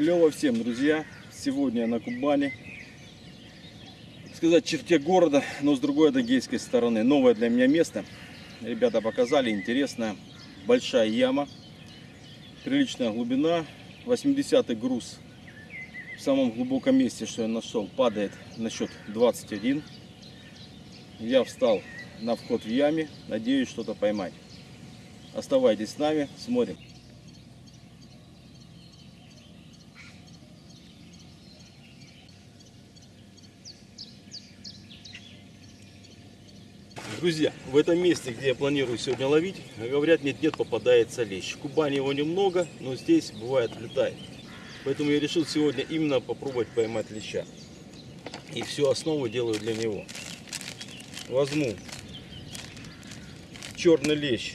Клево всем, друзья. Сегодня на Кубани. Сказать, черте города, но с другой адыгейской стороны. Новое для меня место. Ребята показали, интересно. Большая яма. Приличная глубина. 80 груз в самом глубоком месте, что я нашел, падает на счет 21. Я встал на вход в яме. Надеюсь что-то поймать. Оставайтесь с нами, смотрим. Друзья, в этом месте, где я планирую сегодня ловить, говорят, нет-нет, попадается лещ. В Кубани его немного, но здесь бывает летает. Поэтому я решил сегодня именно попробовать поймать леща. И всю основу делаю для него. Возьму черный лещ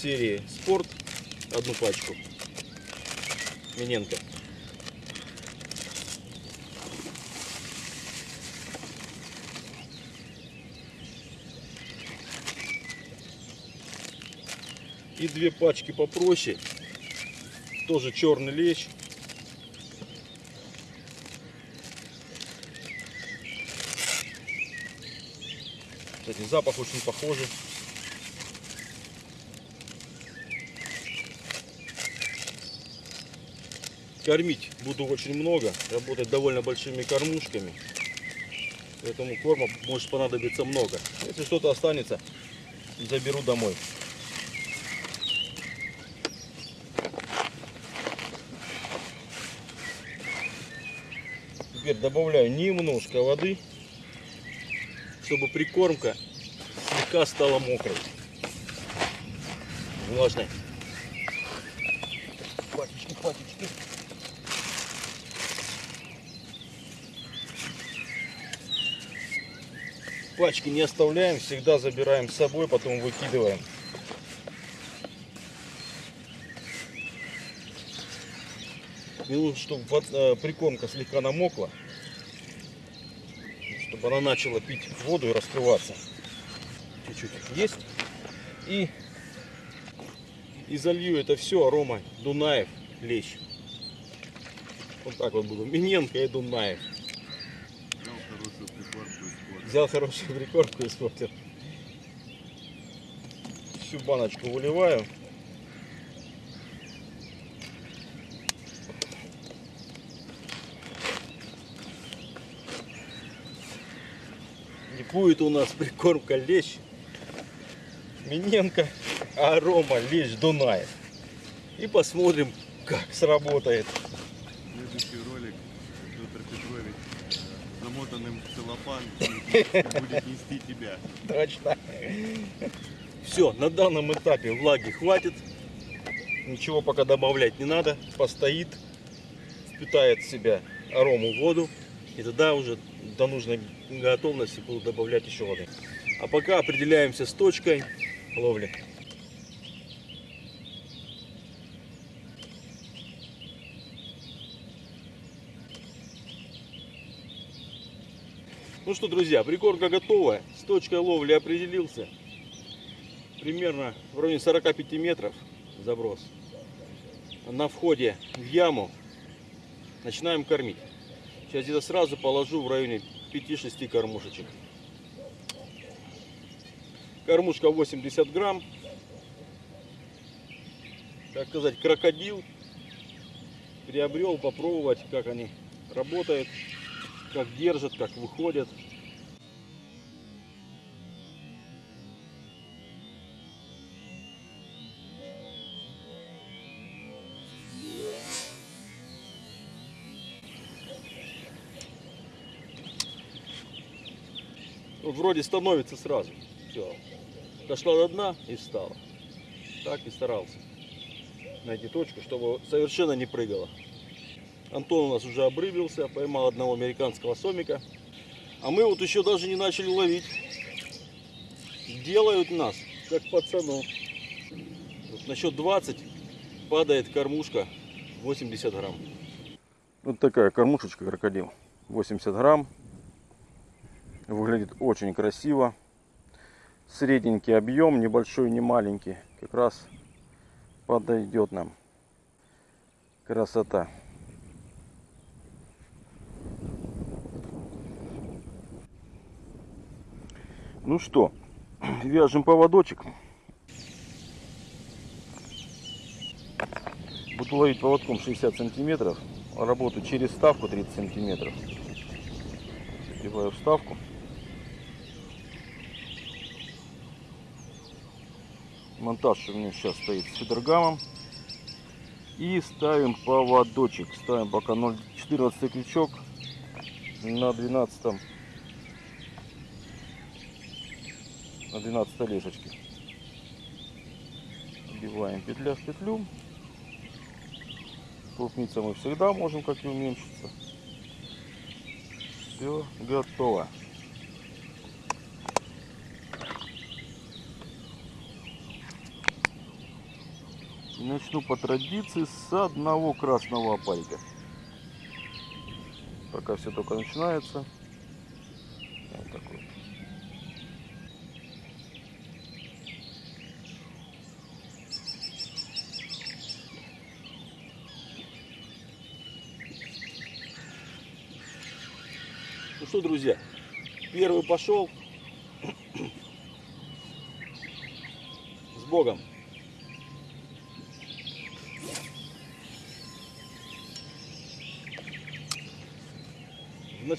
серии Спорт, одну пачку, Миненко. И две пачки попроще, тоже черный лещ. Кстати, запах очень похожий. Кормить буду очень много, работать довольно большими кормушками. Поэтому корма может понадобиться много. Если что-то останется, заберу домой. Теперь добавляю немножко воды, чтобы прикормка слегка стала мокрой. Влажной. Патечки, патечки. Пачки не оставляем, всегда забираем с собой, потом выкидываем. Мне нужно, чтобы прикормка слегка намокла, чтобы она начала пить воду и раскрываться. Чуть-чуть есть. И, и залью это все арома Дунаев лещ. Вот так вот буду. Миненко и Дунаев. Взял хорошую прикормку и испортил. Всю баночку выливаю. Будет у нас прикормка лещ. Миненко, арома, лещ, Дунаев. И посмотрим, как сработает. Следующий ролик Петр Петрович э, замотанным в целлофан будет нести тебя. Точно. Все, на данном этапе влаги хватит. Ничего пока добавлять не надо. Постоит, впитает в себя арому воду. И тогда уже до нужной готовности буду добавлять еще воды. А пока определяемся с точкой ловли. Ну что, друзья, прикормка готова. С точкой ловли определился. Примерно в районе 45 метров заброс. На входе в яму начинаем кормить. Сейчас где-то сразу положу в районе 5-6 кормушечек. Кормушка 80 грамм. Так сказать, крокодил. Приобрел попробовать, как они работают, как держат, как выходят. Вроде становится сразу. Все. Дошла до дна и встала. Так и старался найти точку, чтобы совершенно не прыгала. Антон у нас уже обрыбился, поймал одного американского сомика. А мы вот еще даже не начали ловить. Делают нас, как пацанов. Вот на счет 20 падает кормушка 80 грамм. Вот такая кормушечка крокодил. 80 грамм. Выглядит очень красиво. Средненький объем, небольшой, не маленький. Как раз подойдет нам. Красота. Ну что, вяжем поводочек. Буду ловить поводком 60 сантиметров. работаю через ставку 30 сантиметров. Сбиваю вставку. Монтаж у меня сейчас стоит с фидергамом. И ставим поводочек. Ставим пока 0,14 крючок на 12 на 12 лесочке. Вбиваем петля в петлю. Крупница мы всегда можем как и уменьшиться. Все готово. Начну по традиции с одного красного опарика. Пока все только начинается. Вот такой. Ну что, друзья, первый пошел. С Богом.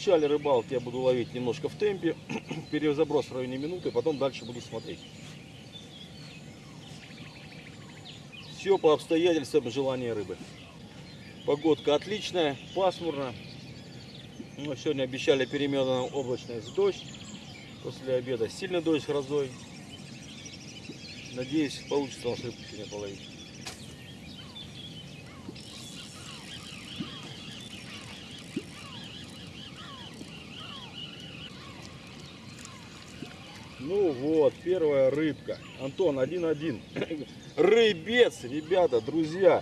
Начале рыбалки я буду ловить немножко в темпе, перезаброс в районе минуты, потом дальше буду смотреть. Все по обстоятельствам желания рыбы. Погодка отличная, пасмурно. Ну, сегодня обещали переменную облачность дождь. После обеда сильный дождь грозой. Надеюсь, получится у нас рыбку сегодня половить. Ну вот, первая рыбка. Антон, один-один. Рыбец, ребята, друзья.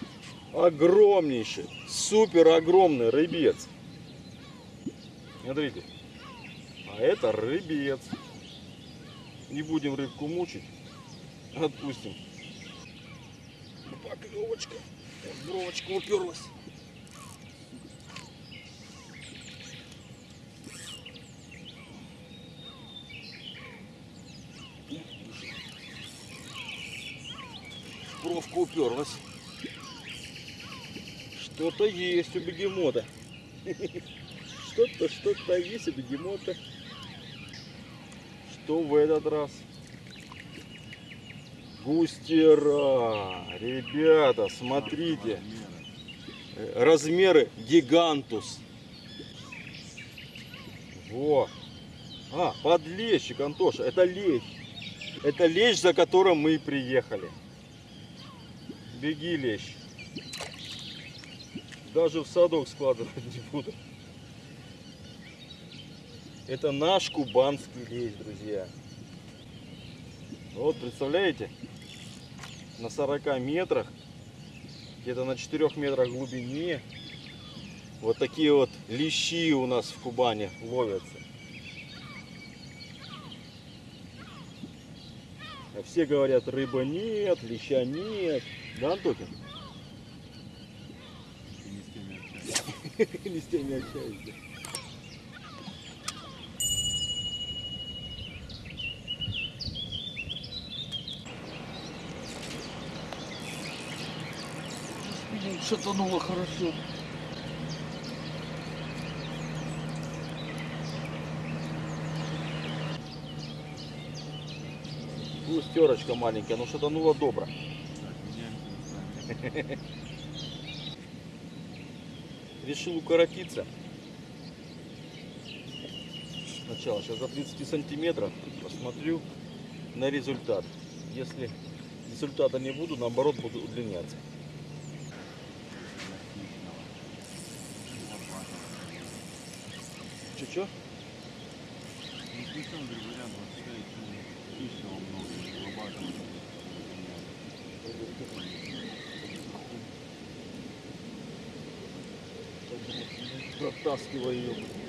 Огромнейший, супер огромный рыбец. Смотрите. А это рыбец. Не будем рыбку мучить. Отпустим. Поклевочка. Бровочка уперлась. Бровка уперлась. Что-то есть у бегемота. Что-то, что-то есть у бегемота. Что в этот раз? Густера. Ребята, смотрите. Размеры гигантус. Во. А, подлещик, Антоша. Это лещ. Это лещ, за которым мы и приехали. Беги, лещ. Даже в садок складывать не буду. Это наш кубанский лещ, друзья. Вот, представляете? На 40 метрах, где-то на 4 метрах глубине, вот такие вот лещи у нас в Кубани ловятся. Все говорят, рыба нет, леща нет. Да, Антохин? Не с теми общаюсь. Не с теми общаешься. Шатануло хорошо. Густерочка маленькая, но шатануло добро. Так, меняемся местами. решил укоротиться. Сначала сейчас за 30 сантиметров посмотрю на результат. Если результата не буду, наоборот буду удлиняться. Че-че? Ну, говорю, вариант хищного много, Протаскиваю ее.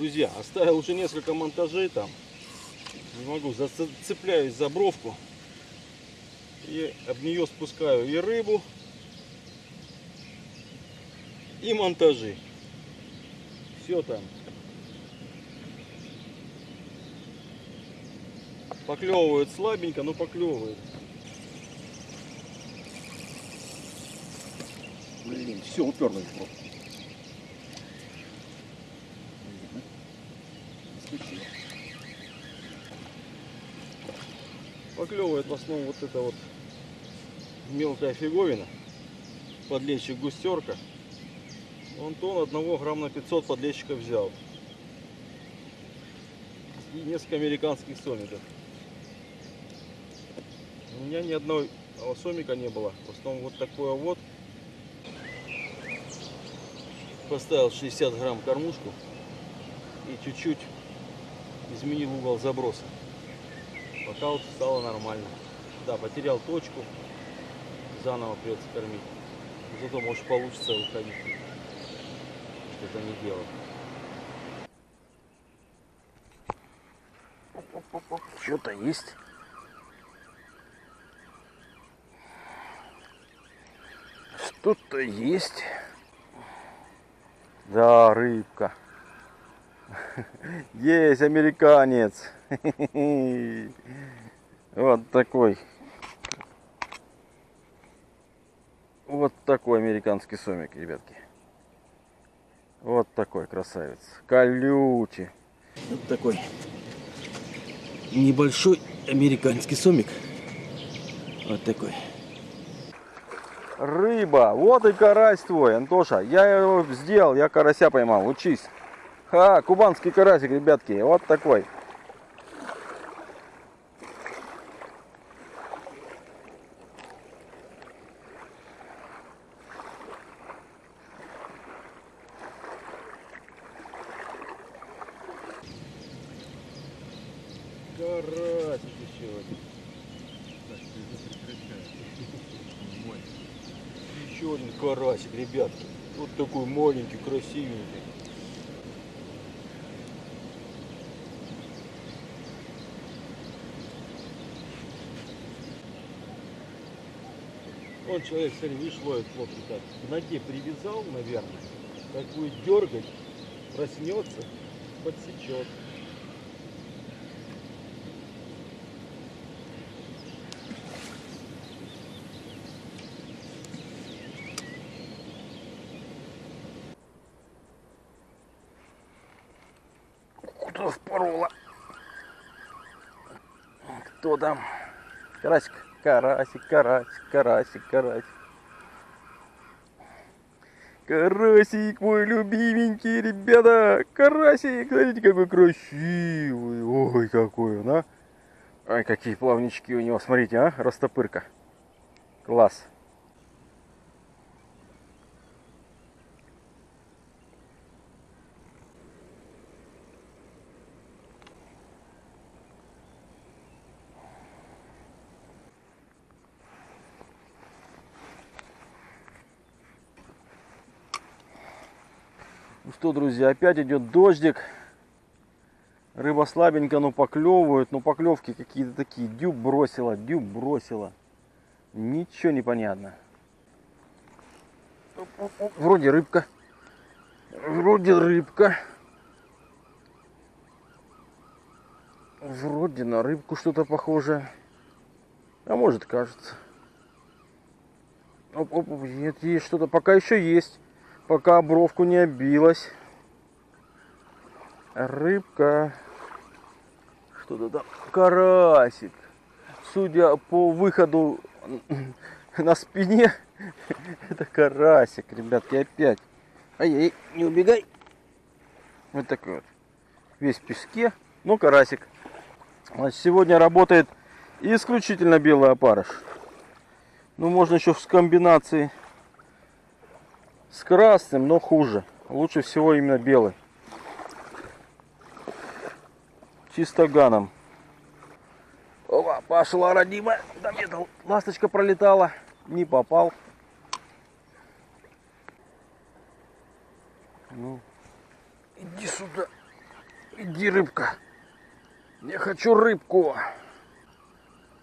Друзья, оставил уже несколько монтажей там. Не могу, зацепляюсь за бровку. И об нее спускаю и рыбу, и монтажи. Все там. Поклевывает слабенько, но поклевывает. Блин, все уперлось в бровку. Поклевывает в основном вот это вот мелкая фиговина. Подлещик густерка. Антон одного грамм на 500 подлещика взял. И несколько американских сомиков. У меня ни одного сомика не было. В основном вот такое вот. Поставил 60 грамм кормушку и чуть-чуть изменил угол заброса. Пока вот стало нормально. Да, потерял точку. Заново придется кормить. Зато может получится уходить. Что-то не делал. Что-то есть. Что-то есть. Да, рыбка. Есть американец. Вот такой. Вот такой американский сомик, ребятки. Вот такой красавец. Колючий. Вот такой небольшой американский сомик. Вот такой. Рыба. Вот и карась твой, Антоша. Я его сделал, я карася поймал. Учись. Ха, кубанский карасик, ребятки. Вот такой. Карасик еще один. Так, ты не прекращай. Мой. Еще один карасик, ребятки. Вот такой маленький, красивенький. Он человек, смотри, видишь, ловит лодку так. К ноге привязал, наверное. Как будет дергать, проснется, подсечет. Кто впорола? Кто там? Карасик, карасик, карасик, карасик, карасик. Карасик мой любименький, ребята. Карасик, смотрите, какой красивый. Ой, какой он, а. Ой, какие плавнички у него. Смотрите, а, растопырка. Класс. Что, друзья, опять идет дождик. Рыба слабенько, но поклевывают. Но поклевки какие-то такие. Дюб бросила, дюб бросила. Ничего не понятно. Вроде рыбка. Вроде рыбка. Вроде на рыбку что-то похоже. А может кажется. Оп, оп, нет, есть что-то. Пока еще есть пока бровку не обилась. Рыбка. Что-то там. Карасик. Судя по выходу на спине, это карасик, ребятки, опять. Ай-яй, не убегай. Вот такой вот. Весь в песке, но карасик. Значит, сегодня работает исключительно белый опарыш. Ну, можно еще в комбинации с красным, но хуже. Лучше всего именно белый. Чисто ганом. Опа, пошла родимая. Где-то ласточка пролетала. Не попал. Ну, иди сюда. Иди, рыбка. Я хочу рыбку.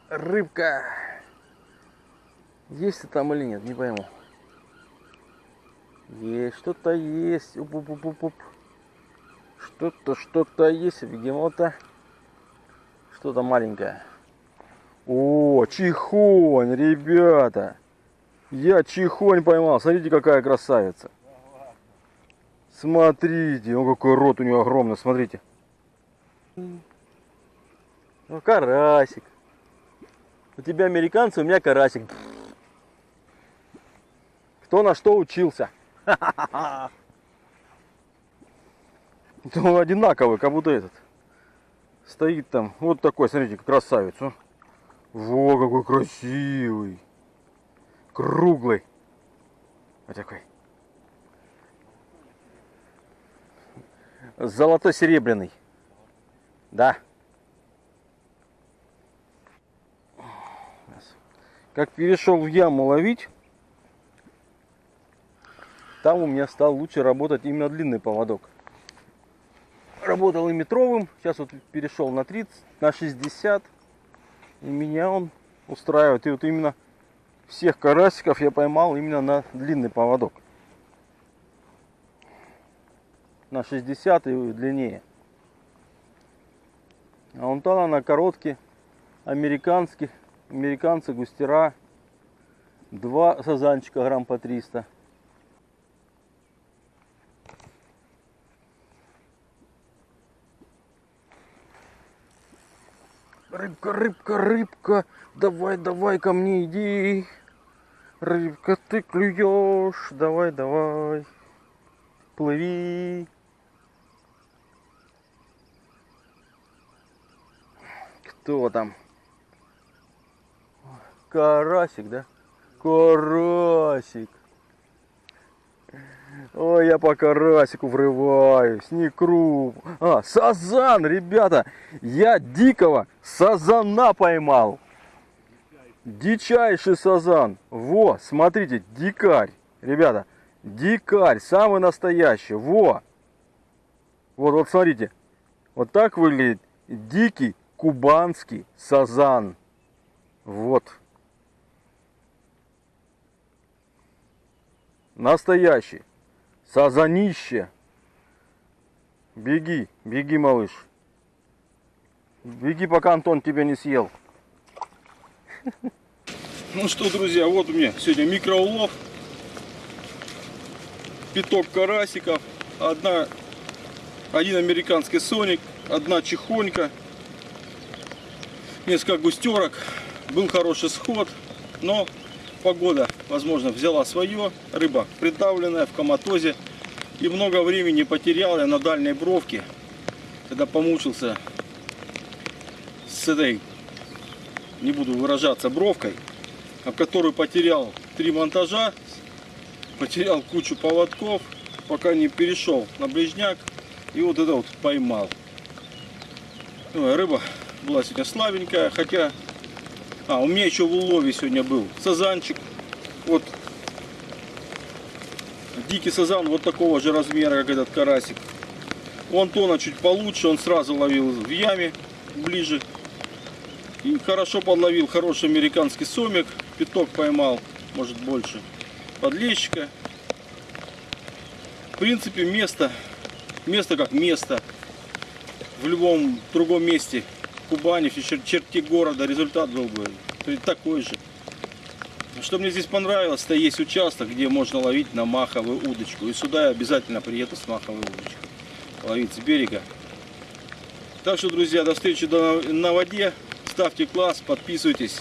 Рыбка. Есть ты там или нет, не пойму. Есть, что-то есть. Что-то, что-то есть, бегемота. Что-то маленькое. О, чихонь, ребята. Я чихонь поймал. Смотрите, какая красавица. Смотрите, о, какой рот у него огромный, смотрите. Ну, карасик. У тебя американцы, у меня карасик. Кто на что учился? Ну, одинаковый, как будто этот. Стоит там, вот такой, смотрите, красавец. о. Во, какой красивый. Круглый. Вот такой. Золото-серебряный. Да. Как перешел в яму ловить, там у меня стал лучше работать именно длинный поводок. Работал и метровым, сейчас вот перешел на 30, на 60. И меня он устраивает. И вот именно всех карасиков я поймал именно на длинный поводок. На 60 и длиннее. А вон там на короткие, американские, американцы, густера. Два сазанчика грамм по 300. Рыбка, рыбка, рыбка, давай, давай ко мне иди. Рыбка, ты клюешь, давай, давай, плыви. Кто там? Карасик, да? Карасик. Ой, я по карасику врываюсь, не круг. А, сазан, ребята, я дикого сазана поймал. Дичайший сазан. Во, смотрите, дикарь. Ребята, дикарь, самый настоящий. Во. Вот, вот смотрите. Вот так выглядит дикий кубанский сазан. Вот. Настоящий. Сазанище. Беги, беги, малыш. Беги, пока Антон тебя не съел. Ну что, друзья, вот у меня сегодня микроулов. Пяток карасиков. Одна, один американский соник, одна чехонька. Несколько густерок. Был хороший сход, но погода, возможно, взяла свое. Рыба придавленная в коматозе. И много времени потерял я на дальней бровке, когда помучился с этой, не буду выражаться, бровкой, об которую потерял три монтажа, потерял кучу поводков, пока не перешел на ближняк. И вот это вот поймал. Ой, рыба была сегодня слабенькая, хотя а, у меня еще в улове сегодня был сазанчик. Вот дикий сазан вот такого же размера, как этот карасик. У Антона чуть получше, он сразу ловил в яме ближе. И хорошо подловил хороший американский сомик. Пяток поймал, может больше. Подлещика. В принципе, место, место как место. В любом другом месте Кубани, в чер- города результат был бы такой же. Что мне здесь понравилось, это есть участок, где можно ловить на маховую удочку. И сюда я обязательно приеду с маховой удочкой. Ловить с берега. Так что, друзья, до встречи на воде. Ставьте класс, подписывайтесь.